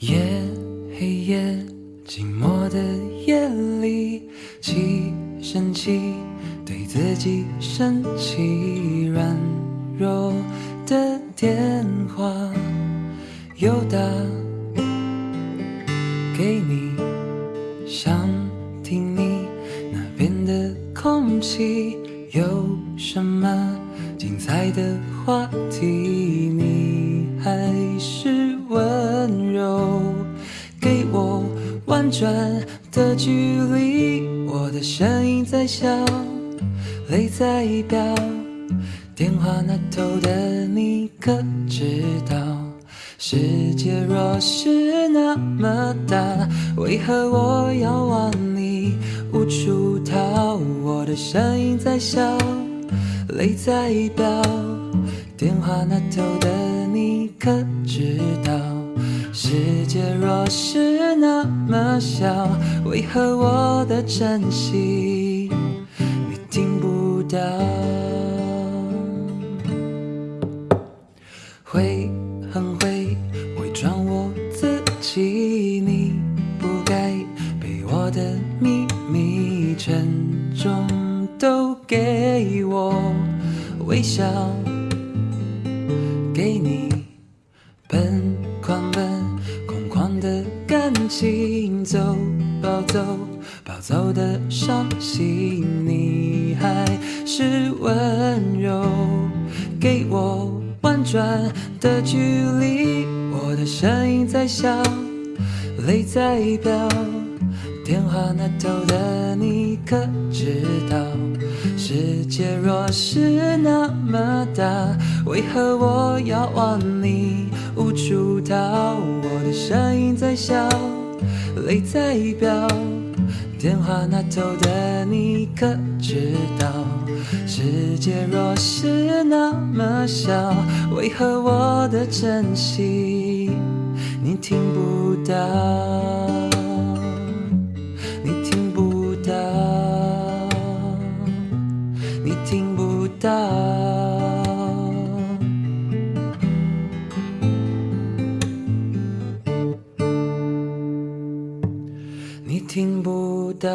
夜黑夜寂寞的夜里气生气对自己生气软弱的电话又打给你想听你那边的空气有什么精彩的话题？给我婉转的距离，我的声音在笑。泪在飙，电话那头的你可知道？世界若是那么大，为何我要往你无处逃？我的声音在笑，泪在飙，电话那头的你可知道？世界若是那么小，为何我的真心你听不？到会很会伪装我自己，你不该被我的秘密沉重都给我微笑，给你奔狂奔的感情，走暴走暴走的伤心，你还。是温柔，给我婉转的距离。我的声音在笑，泪在飙。电话那头的你可知道？世界若是那么大，为何我要忘你？在笑，泪在飙。电话那头的你可知道？世界若是那么小，为何我的真心你听不到？你听不到？